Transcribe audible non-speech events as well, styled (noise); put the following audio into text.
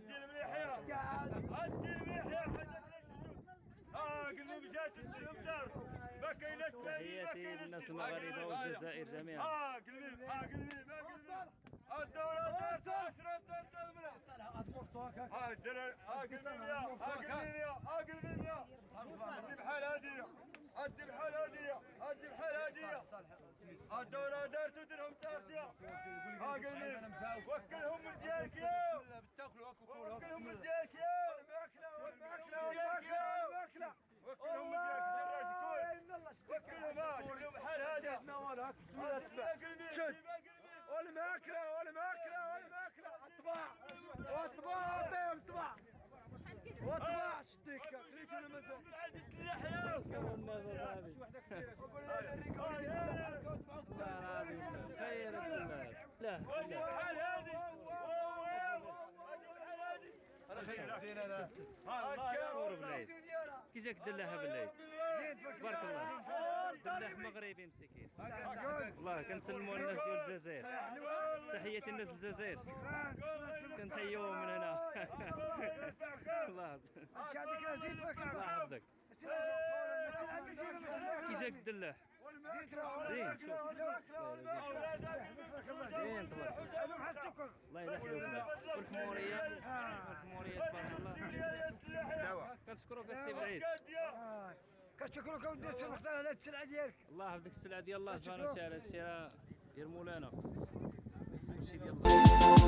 عدي المليح يا عدي المليح يا حاجة آه قلبي مشات الدرهم دار. ما كاين تمانين الناس المغاربة والجزائر جميعا. آه قلبي آه قلبي ما قلبي الدورة دارت عشرة دارت الملا ها الدراري ها قلبي ليا ها قلبي ليا ها قلبي ليا هدي بحال هادية هدي بحال هادية هدي بحال هادية الدورة دارت ودرهم دارت يا. آه، ها قلبي وكلهم من ديالك يا. وكلهم من ديالك يا الماكلة والماكلة والماكلة والماكلة وكلهم من ديالك دراج كل وكلهم شكلهم بحال هذا بسم الله السبع شد والماكلة والماكلة والماكلة الطباع والطباع عطيهم طباع وطباع شديك كليت أنا مازال خير الزين أنا صور بالعيد كي جاك دلاها بالعيد تبارك الله دلاه مغربي مسكين. والله كنسلموا الناس ديال الجزائر تحياتي الناس الجزائر كنحيوهم من هنا. (laughs) الله الله يحفظك كي جاك الدلاح زين شوف زين تبارك الله الله يلحقك والحموريه والحموريه تبارك الله كنشكروك السي بعيد كنشكرك اودي تفختار على السلعه ديالك. الله يحفظك السلعه ديال الله سبحانه وتعالى الشراء ديال مولانا. كلشي ديال الله.